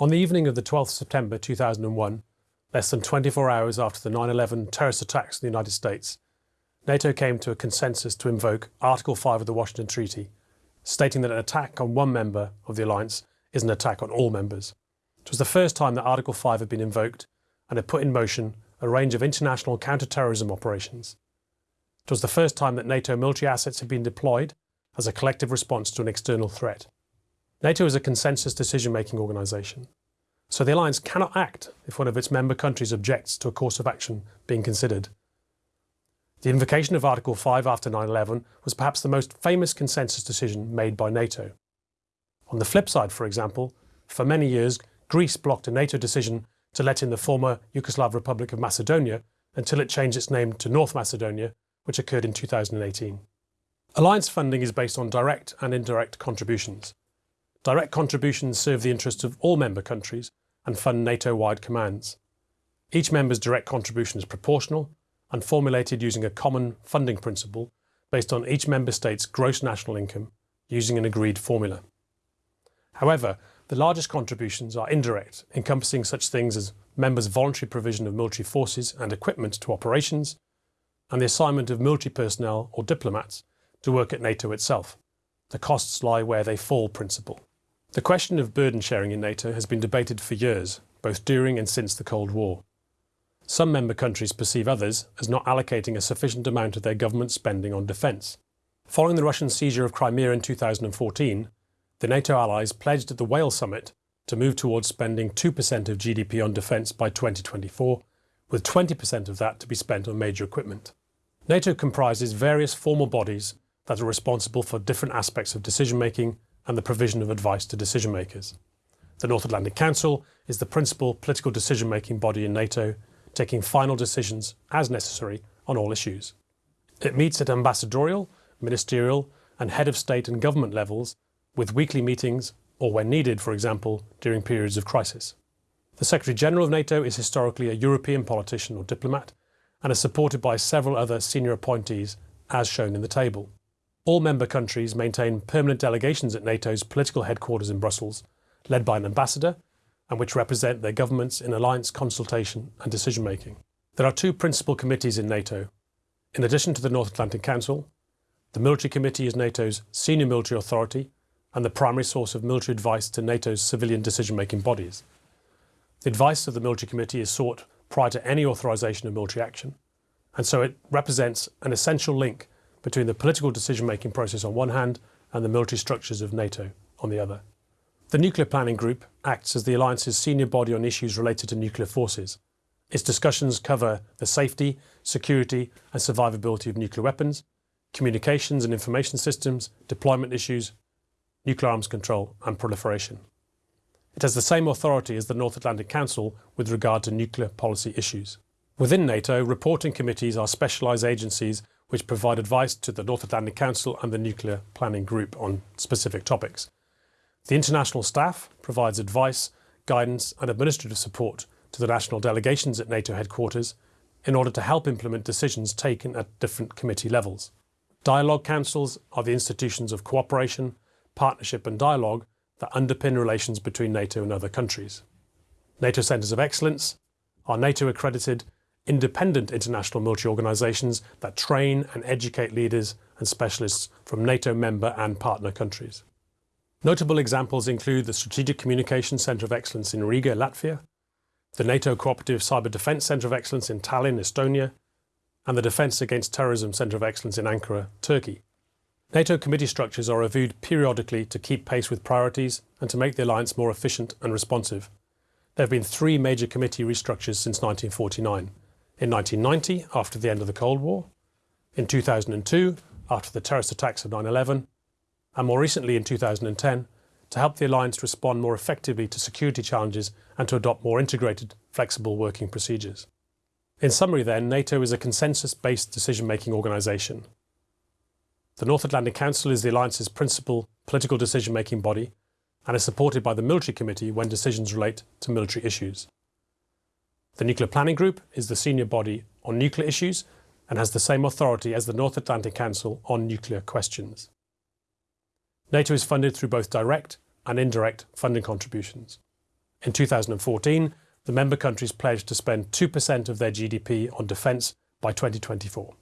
On the evening of the 12th September 2001, less than 24 hours after the 9-11 terrorist attacks in the United States, NATO came to a consensus to invoke Article 5 of the Washington Treaty, stating that an attack on one member of the alliance is an attack on all members. It was the first time that Article 5 had been invoked and had put in motion a range of international counter-terrorism operations. It was the first time that NATO military assets had been deployed as a collective response to an external threat. NATO is a consensus decision-making organisation, so the alliance cannot act if one of its member countries objects to a course of action being considered. The invocation of Article 5 after 9-11 was perhaps the most famous consensus decision made by NATO. On the flip side, for example, for many years Greece blocked a NATO decision to let in the former Yugoslav Republic of Macedonia until it changed its name to North Macedonia, which occurred in 2018. Alliance funding is based on direct and indirect contributions. Direct contributions serve the interests of all member countries and fund NATO-wide commands. Each member's direct contribution is proportional and formulated using a common funding principle based on each member state's gross national income using an agreed formula. However, the largest contributions are indirect, encompassing such things as members' voluntary provision of military forces and equipment to operations, and the assignment of military personnel or diplomats to work at NATO itself. The costs lie where they fall principle. The question of burden sharing in NATO has been debated for years, both during and since the Cold War. Some member countries perceive others as not allocating a sufficient amount of their government spending on defence. Following the Russian seizure of Crimea in 2014, the NATO allies pledged at the Wales summit to move towards spending 2% of GDP on defence by 2024, with 20% of that to be spent on major equipment. NATO comprises various formal bodies that are responsible for different aspects of decision making and the provision of advice to decision makers. The North Atlantic Council is the principal political decision making body in NATO taking final decisions as necessary on all issues. It meets at ambassadorial, ministerial and head of state and government levels with weekly meetings or when needed, for example, during periods of crisis. The Secretary-General of NATO is historically a European politician or diplomat and is supported by several other senior appointees as shown in the table. All member countries maintain permanent delegations at NATO's political headquarters in Brussels, led by an ambassador and which represent their governments in alliance consultation and decision making. There are two principal committees in NATO. In addition to the North Atlantic Council, the Military Committee is NATO's senior military authority and the primary source of military advice to NATO's civilian decision-making bodies. The advice of the Military Committee is sought prior to any authorisation of military action, and so it represents an essential link between the political decision-making process on one hand and the military structures of NATO on the other. The Nuclear Planning Group acts as the Alliance's senior body on issues related to nuclear forces. Its discussions cover the safety, security and survivability of nuclear weapons, communications and information systems, deployment issues, nuclear arms control and proliferation. It has the same authority as the North Atlantic Council with regard to nuclear policy issues. Within NATO, reporting committees are specialised agencies which provide advice to the North Atlantic Council and the Nuclear Planning Group on specific topics. The international staff provides advice, guidance and administrative support to the national delegations at NATO headquarters in order to help implement decisions taken at different committee levels. Dialogue councils are the institutions of cooperation, partnership and dialogue that underpin relations between NATO and other countries. NATO Centres of Excellence are NATO-accredited independent international military organisations that train and educate leaders and specialists from NATO member and partner countries. Notable examples include the Strategic Communications Centre of Excellence in Riga, Latvia, the NATO Cooperative Cyber Defence Centre of Excellence in Tallinn, Estonia, and the Defence Against Terrorism Centre of Excellence in Ankara, Turkey. NATO committee structures are reviewed periodically to keep pace with priorities and to make the alliance more efficient and responsive. There have been three major committee restructures since 1949. In 1990, after the end of the Cold War, in 2002, after the terrorist attacks of 9-11, and more recently in 2010, to help the Alliance respond more effectively to security challenges and to adopt more integrated, flexible working procedures. In summary then, NATO is a consensus-based decision-making organisation. The North Atlantic Council is the Alliance's principal political decision-making body and is supported by the Military Committee when decisions relate to military issues. The Nuclear Planning Group is the senior body on nuclear issues and has the same authority as the North Atlantic Council on nuclear questions. NATO is funded through both direct and indirect funding contributions. In 2014, the member countries pledged to spend 2% of their GDP on defence by 2024.